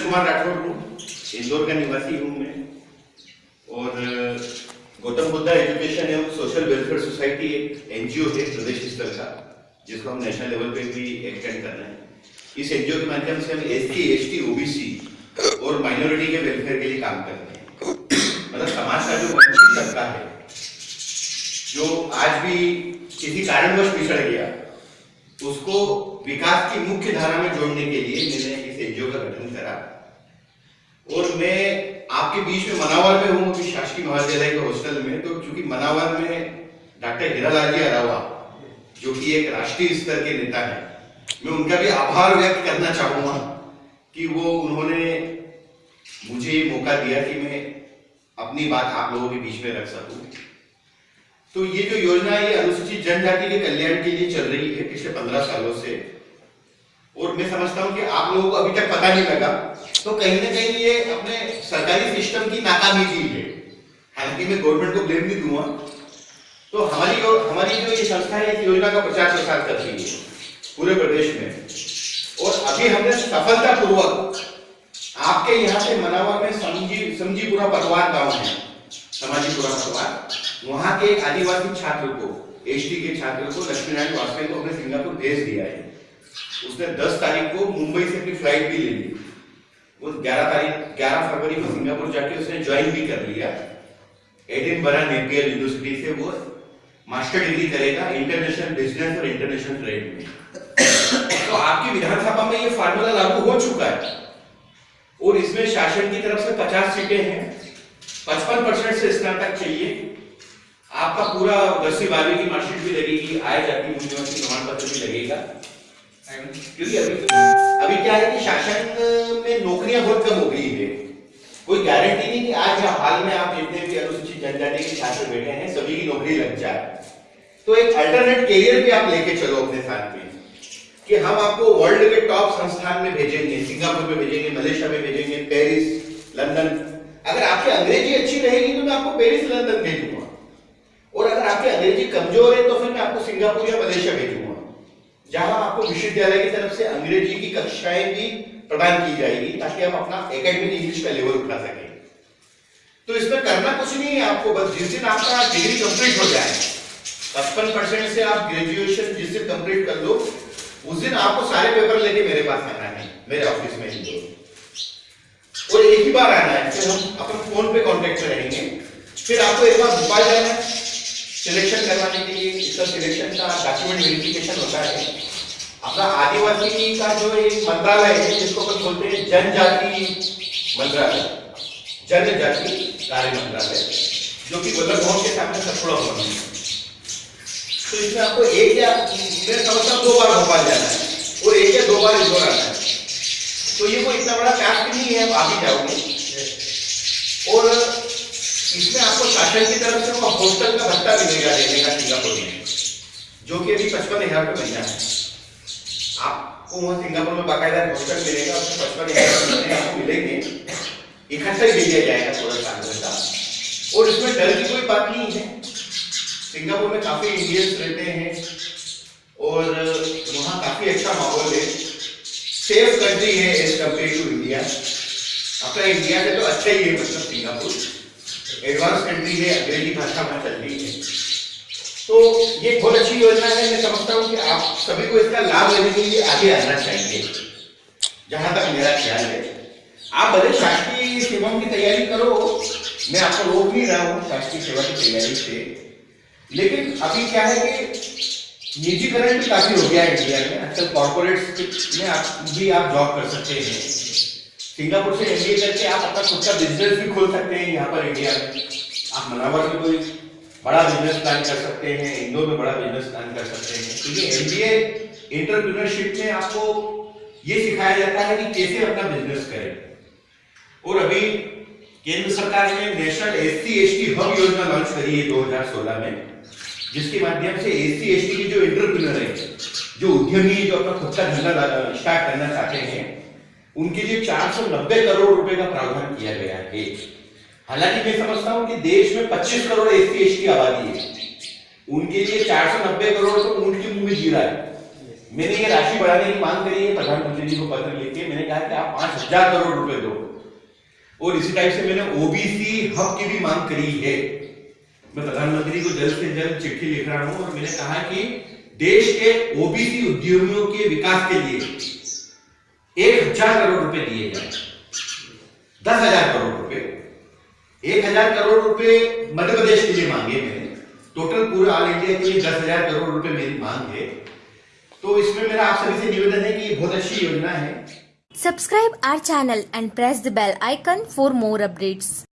नीरज कुमार राठौर हूँ, इंदौर का निवासी हूँ मैं। और गौतम बुद्धा एजुकेशन एवं सोशल वेलफेयर सोसाइटी एक एनजीओ है प्रदेश स्तर का, जिसको हम नेशनल लेवल पे भी एक्सटेंड कर रहे हैं। इस एनजीओ के माध्यम से हम एस टी ओबीसी और माइनॉरिटी के वेलफेयर के लिए काम कर रहे हैं। मतलब समाज का जो वंचित तबका है, जो आज भी किसी कारणवश पिछड़ गया, उसको विकास की मुख्य धारा में जोड़ने के लिए मैंने का गठन करा। और मैं आपके बीच में मनावर में हूँ अभी शासकीय महाविद्यालय के हॉस्टल में। तो चूँकि मनावर में डॉक्टर हीरालाल जी अरावा, जो कि एक राष्ट्रीय स्तर के नेता है, मैं उनका भी आभार व्यक्त करना चाहूँगा कि वो, उन्होंने मुझे मौका दिया कि मैं अपनी बात आप लोगों के बीच में रख सकूँ। तो ये जो योजना है ये अनुसूचित जनजाति के कल्याण के लिए चल रही है, पिछले पंद्रह सालों से और मैं समझता हूँ कि आप लोगों को अभी तक पता नहीं लगा। तो कहीं ना कहीं ये अपने सरकारी सिस्टम की नाकामी की है। हालाँकि मैं गवर्नमेंट को ब्लेम नहीं दूँगा। तो हमारी हमारी जो ये संस्था है, इस योजना का प्रचार प्रसार कर रही है पूरे प्रदेश में। और अभी हमने सफलता पूर्वक आपके यहाँ से मनावा में समझी, समझीपुरा पटवार गाँव है समाजीपुरा पटवार। वहाँ के आदिवासी छात्र को, एसटी के छात्र को लक्ष्मी नारायण वाजपेयी को हमने सिंगापुर भेज दिया है। उसने 10 तारीख को मुंबई से अपनी फ़्लाइट भी ले ली। वो 11 तारीख 11 फरवरी को सिंगापुर जाके उसने ज्वाइन भी कर लिया। एडिनबरा नेपियर यूनिवर्सिटी से वो मास्टर डिग्री करेगा इंटरनेशनल बिज़नेस और इंटरनेशनल ट्रेड में। तो आपकी विधानसभा में ये फार्मूला लागू हो चुका है। और इसमें शासन की तरफ़ से 50 सीटें हैं। 55 परसेंट से स्नातक चाहिए। आपका पूरा दसवीं बारहवीं की मार्कशीट भी लगेगी, आय जाति यूनिवर्सिटी प्रमाण पत्र भी लगेगा। क्योंकि अभी अभी क्या है कि शासन में नौकरियाँ बहुत कम हो गई है। कोई गारंटी नहीं कि आज या हाल में आप जितने भी अनुसूचित जनजाति के छात्र बैठे हैं, सभी की नौकरी लग जाए। तो एक अल्टरनेट कैरियर भी आप लेके चलो अपने साथ में, कि हम आपको वर्ल्ड के टॉप संस्थान में भेजेंगे, सिंगापुर में भेजेंगे, मलेशिया में भेजेंगे, पेरिस, लंदन। अगर आपकी अंग्रेज़ी अच्छी रहेगी तो मैं आपको पेरिस, लंदन भेजूँगा। और अगर आपकी अंग्रेज़ी कमज़ोर है तो फिर मैं आपको सिंगापुर या मलेशिया भेजूँगा। जहाँ आपको विश्वविद्यालय की तरफ़ से अंग्रेज़ी की कक्षाएँ भी प्रदान की जाएगी, ताकि आप अपना एकेडमिक इंग्लिश का लेवल उठा सके। तो इसमें करना कुछ नहीं है आपको, बस जिस दिन आपका डिग्री कंप्लीट हो जाए, पचपन परसेंट से आप ग्रेजुएशन जिस दिन कंप्लीट कर लो, उस दिन आपको सारे पेपर लेके मेरे पास आना है, मेरे ऑफ़िस में ही। और एक ही बार आना है, फिर हम अपन फ़ोन पे कांटेक्ट में रहेंगे फिर आपको एक बार भोपाल जाना है। सिलेक्शन करवाने के लिए इसका सिलेक्शन का डॉक्यूमेंट वेरिफिकेशन होता है। अपना आदिवासी का जो एक मंत्रालय है, जिसको अपन बोलते हैं जनजाति मंत्रालय, जनजाति कार्य मंत्रालय, जो कि बल्लभ भवन के सामने सतपुड़ा भवन है। तो इसमें आपको एक या मैं समझता दो बार भोपाल जाना है, और एक या दो बार इंदौर आना है। तो ये कोई इतना बड़ा टास्क नहीं है, आप ही जाओगे। और इसमें आपको शासन की तरफ़ से वो हॉस्टल का भत्ता मिलेगा देने का सिंगापुर में जो कि अभी पचपन हज़ार रुपये महीना है। आपको वहाँ सिंगापुर में बाकायदा हॉस्टल मिलेगा, उसमें पचपन हज़ार रुपये आपको मिलेंगे। इकट्ठा ही दिया जाएगा थोड़ा साल का। और इसमें डर की कोई बात नहीं है। सिंगापुर में काफ़ी इंडियंस रहते हैं और वहाँ काफ़ी अच्छा माहौल है। सेफ़ कंट्री है एज कंपेयर टू इंडिया अपना इंडिया से तो अच्छा ही है मतलब सिंगापुर। एडवांस कंट्री है अंग्रेज़ी भाषा में चल रही है तो ये बहुत अच्छी योजना है मैं समझता हूँ कि आप सभी को इसका लाभ लेने के लिए आगे आना चाहिए। जहाँ तक मेरा ख्याल है। आप भले शासकीय सेवाओं की तैयारी करो मैं आपको रोक नहीं रहा हूँ शासकीय सेवा की तैयारी से। लेकिन अभी क्या है कि निजीकरण भी काफ़ी हो गया है इंडिया में। आजकल कॉर्पोरेट में आप भी आप जॉब कर सकते हैं। सिंगापुर से एमबीए करके आप अपना खुद का बिज़नेस भी खोल सकते हैं यहाँ पर इंडिया में। आप मनावर में कोई बड़ा बिज़नेस प्लान कर सकते हैं, इंदौर में बड़ा बिज़नेस प्लान कर सकते हैं। क्योंकि एमबीए इंटरप्रीनरशिप में आपको ये सिखाया जाता है कि कैसे अपना बिज़नेस करें। और अभी केंद्र सरकार ने national S C S T hub योजना लॉन्च करी है 2016 में, जिसके माध्यम से एस सी एस टी की जो इंटरप्रीनर है, जो उद्यमी जो अपना खुद का धंधा स्टार्ट करना चाहते हैं उनके लिए 490 करोड़ रुपए का प्रावधान किया गया है। हालाँकि मैं समझता हूँ कि देश में 25 करोड़ एस सी की आबादी है। उनके लिए 490 करोड़ तो ऊँट के मुँह में जीरा है। मैंने ये राशि बढ़ाने की मांग करी है, प्रधानमंत्री जी को पत्र लिख मैंने कहा कि आप पाँच हज़ार करोड़ रुपए दो। और इसी टाइप से मैंने ओबीसी हब की भी मांग करी है। मैं प्रधानमंत्री को जल्द से जल्द चिट्ठी लिख रहा हूँ और मैंने कहा कि देश के ओबीसी उद्योगियों के विकास के लिए एक हज़ार करोड़ रुपए दिए जाए दस हज़ार करोड़ रुपए। एक हज़ार करोड़ रुपए मध्य प्रदेश के लिए मांगे मैंने टोटल पूरे ऑल इंडिया के लिए दस हज़ार करोड़ रुपए मेरी मांग है। तो इसमें मेरा आप सभी से निवेदन है कि ये बहुत अच्छी योजना है। Subscribe our channel and press the bell icon for more updates.